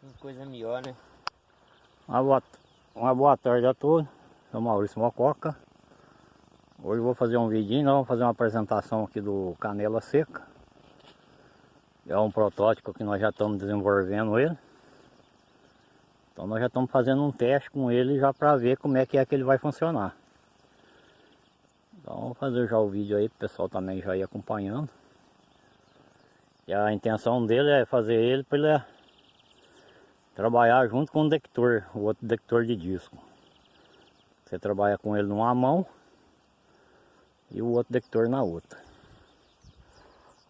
Que coisa melhor, né? Uma boa, uma boa tarde a todos. Sou Maurício Mococa. Hoje vou fazer um vidinho, nós vamos fazer uma apresentação aqui do Canela Seca. É um protótipo que nós já estamos desenvolvendo ele. Então nós já estamos fazendo um teste com ele já para ver como é que é que ele vai funcionar. Então vamos fazer já o vídeo aí, o pessoal também já ir acompanhando. E a intenção dele é fazer ele para ele trabalhar junto com o detector, o outro detector de disco. Você trabalha com ele numa mão e o outro detector na outra.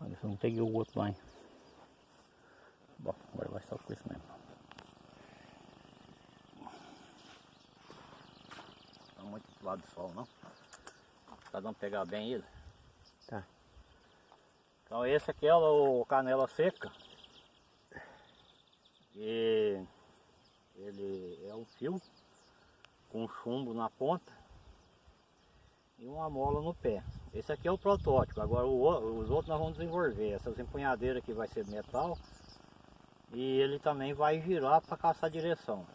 Olha, eu não peguei o outro lá. Bom, agora vai só com isso mesmo. Tá muito pro lado do sol, não? Pra não pegar bem ele. Tá. Então esse aqui é o canela seca. Ele é um fio com chumbo na ponta e uma mola no pé. Esse aqui é o protótipo, agora o, os outros nós vamos desenvolver. Essas empunhadeiras aqui vai ser metal e ele também vai girar para caçar direção.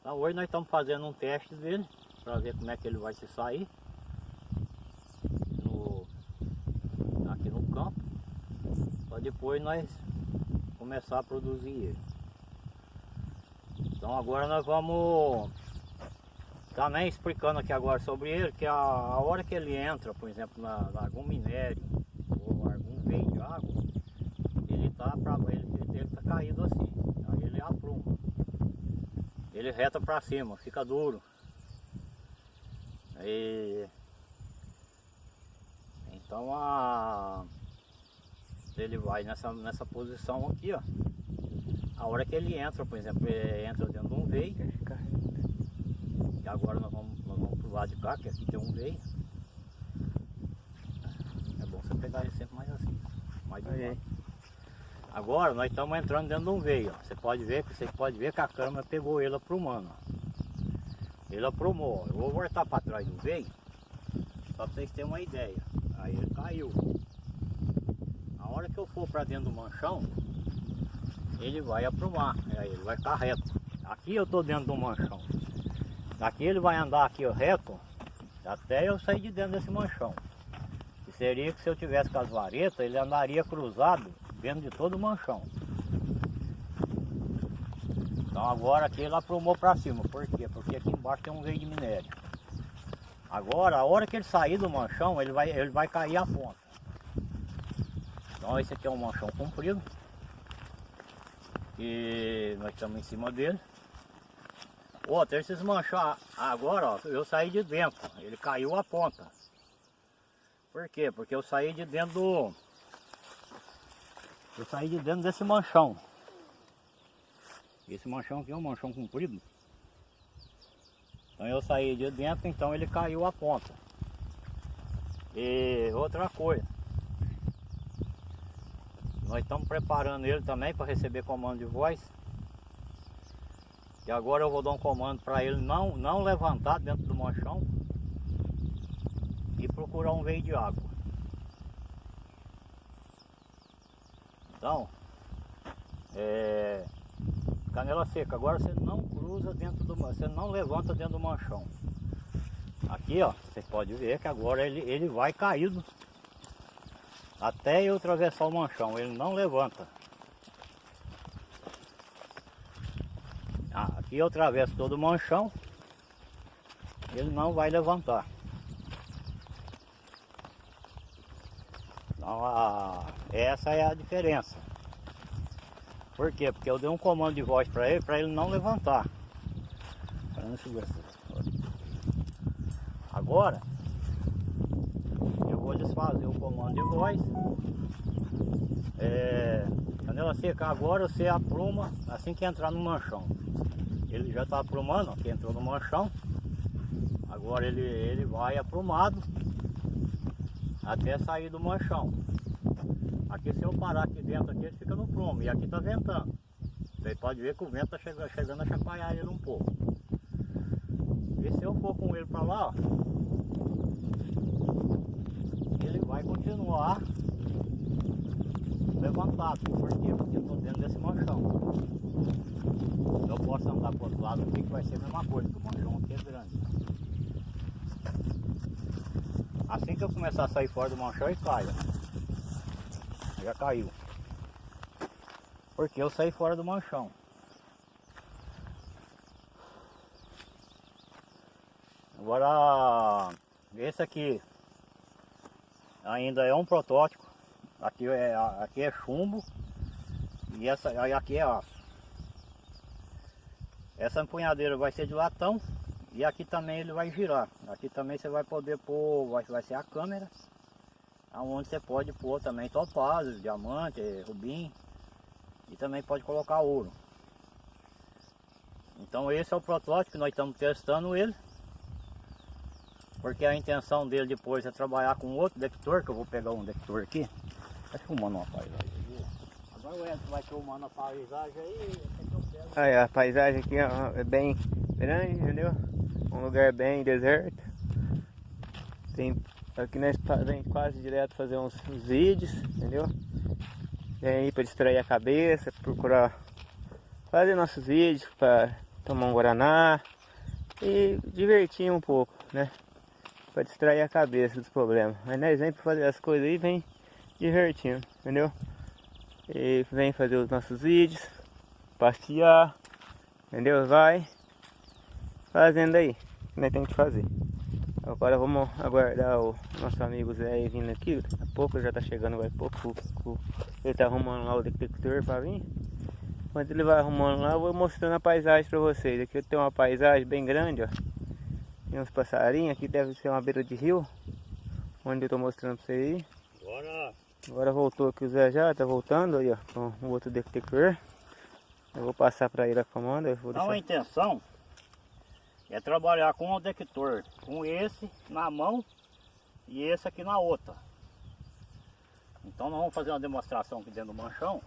Então hoje nós estamos fazendo um teste dele para ver como é que ele vai se sair no, aqui no campo para depois nós começar a produzir ele. Então agora nós vamos também explicando aqui agora sobre ele, que a, a hora que ele entra, por exemplo, na, na algum minério ou algum veio de água, ele tá para ele, ele tá caído assim, aí ele apruma. Ele reta para cima, fica duro. E então a ele vai nessa, nessa posição aqui, ó. A hora que ele entra, por exemplo, ele entra dentro de um veio. E agora nós vamos, nós vamos pro lado de cá, que aqui tem um veio. É bom você pegar ele sempre mais assim. Mais de. Agora nós estamos entrando dentro de um veio. Ó. Você pode ver que você pode ver que a câmera pegou ele aprumando. Ó. Ele aprumou. Eu vou voltar para trás do veio. Só para vocês terem uma ideia. Aí ele caiu hora que eu for para dentro do manchão, ele vai aprumar, aí ele vai ficar reto. Aqui eu estou dentro do manchão. Daqui ele vai andar aqui reto, até eu sair de dentro desse manchão. Que seria que se eu tivesse com as varetas, ele andaria cruzado dentro de todo o manchão. Então agora aqui ele aprumou para cima. Por quê? Porque aqui embaixo tem um veio de minério. Agora, a hora que ele sair do manchão, ele vai, ele vai cair a ponta. Então esse aqui é um manchão comprido. E nós estamos em cima dele. Outro, esses manchão agora, ó, eu saí de dentro. Ele caiu a ponta. Por quê? Porque eu saí de dentro do... Eu saí de dentro desse manchão. Esse manchão aqui é um manchão comprido. Então eu saí de dentro, então ele caiu a ponta. E outra coisa. Nós estamos preparando ele também para receber comando de voz. E agora eu vou dar um comando para ele não, não levantar dentro do manchão e procurar um veio de água. Então, é, canela seca, agora você não cruza dentro do você não levanta dentro do manchão. Aqui ó, você pode ver que agora ele, ele vai caído até eu atravessar o manchão, ele não levanta. Ah, aqui eu atravesso todo o manchão, ele não vai levantar. Então, a, essa é a diferença. Por quê? Porque eu dei um comando de voz para ele, para ele não levantar. Agora, vou desfazer o comando de voz. É, quando ela secar agora, você apruma assim que entrar no manchão. Ele já está aprumando, aqui entrou no manchão. Agora ele, ele vai aprumado até sair do manchão. Aqui se eu parar aqui dentro, aqui ele fica no prumo. E aqui está ventando. Você pode ver que o vento está chegando, chegando a chacoalhar ele um pouco. E se eu for com ele para lá, ó, vai continuar levantado. Por quê? Porque eu estou dentro desse manchão. outro lado aqui que vai ser a mesma coisa, porque o manchão aqui é grande. Assim que eu começar a sair fora do manchão, ele cai. Já caiu. Porque eu saí fora do manchão. Agora, esse aqui ainda é um protótipo. Aqui é, aqui é chumbo e essa, aqui é aço. Essa empunhadeira vai ser de latão e aqui também ele vai girar. Aqui também você vai poder pôr, vai, vai ser a câmera, aonde você pode pôr também topázio, diamante, rubim e também pode colocar ouro. Então esse é o protótipo nós estamos testando ele. Porque a intenção dele depois é trabalhar com outro detector, que eu vou pegar um detector aqui. Tá filmando uma paisagem viu? Agora o Edson vai filmando a paisagem aí, aqui eu. Aí, a paisagem aqui ó, é bem grande, entendeu? Um lugar bem deserto. Tem, aqui nós vem quase direto fazer uns, uns vídeos, entendeu? Vem aí para distrair a cabeça, procurar fazer nossos vídeos para tomar um guaraná e divertir um pouco, né? Para distrair a cabeça dos problemas. Mas nós vem para fazer as coisas aí, vem divertindo, entendeu? E vem fazer os nossos vídeos, passear, entendeu? Vai fazendo aí, que nós temos que fazer. Agora vamos aguardar o nosso amigo Zé vindo aqui. Daqui a pouco já tá chegando, vai pouco. Ele tá arrumando lá o detector para vir. Enquanto ele vai arrumando lá, eu vou mostrando a paisagem para vocês. Aqui tem uma paisagem bem grande, ó. Tem uns passarinhos, aqui deve ser uma beira de rio. Onde eu tô mostrando para vocês aí. Agora Agora voltou aqui o Zé já, tá voltando aí, ó, com o outro detector. Eu vou passar para ele a comanda, eu vou a intenção é trabalhar com o detector, com esse na mão e esse aqui na outra. Então nós vamos fazer uma demonstração aqui dentro do manchão.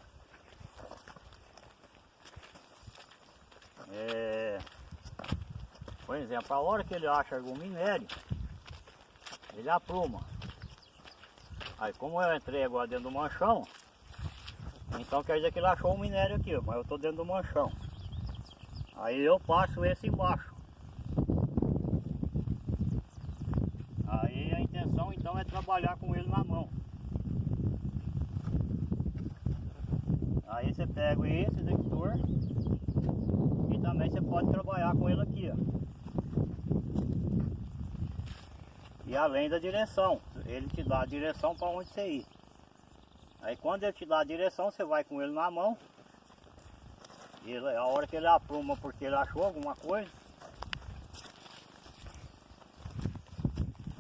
É, por exemplo, a hora que ele acha algum minério, ele apruma. Aí como eu entrei agora dentro do manchão, então quer dizer que ele achou um minério aqui, mas eu estou dentro do manchão. Aí eu passo esse embaixo. Aí a intenção então é trabalhar com ele na mão. Aí você pega esse detector e também você pode trabalhar com ele aqui, ó. E além da direção, ele te dá a direção para onde você ir. Aí quando ele te dá a direção, você vai com ele na mão ele, a hora que ele apruma porque ele achou alguma coisa,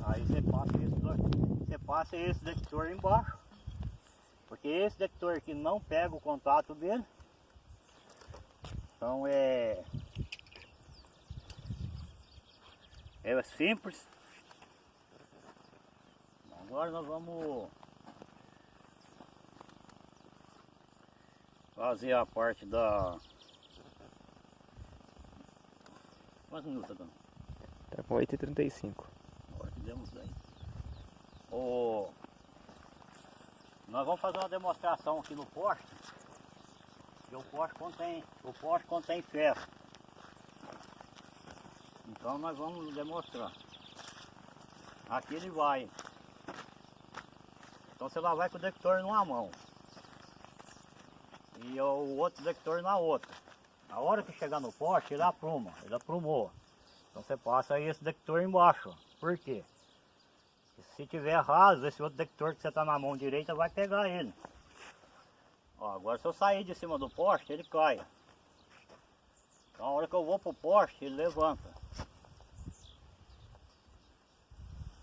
aí você passa esse, você passa esse detector embaixo, porque esse detector aqui não pega o contato dele, então é, é simples. Agora nós vamos fazer a parte da. Quantos minutos tá? Tá com 8h35. Agora demos daí. O... Nós vamos fazer uma demonstração aqui no poste. Que o poste contém, o poste contém ferro. Então nós vamos demonstrar. Aqui ele vai. Então você lá vai com o detector numa mão. E o outro detector na outra. A hora que chegar no poste, ele apruma, ele aprumou. Então você passa aí esse detector embaixo. Por quê? Se tiver raso, esse outro detector que você está na mão direita vai pegar ele. Ó, agora se eu sair de cima do poste, ele cai. Então a hora que eu vou pro poste, ele levanta.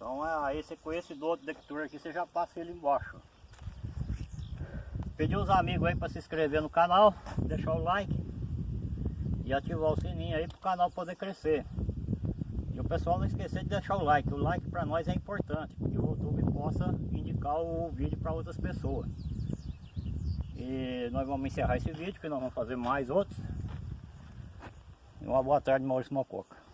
Então é, aí você com esse do outro detector aqui, você já passa ele embaixo. Pedir os amigos aí para se inscrever no canal, deixar o like e ativar o sininho aí para o canal poder crescer. E o pessoal não esquecer de deixar o like, o like para nós é importante, porque o YouTube possa indicar o vídeo para outras pessoas. E nós vamos encerrar esse vídeo, que nós vamos fazer mais outros. E uma boa tarde, Maurício Mococa.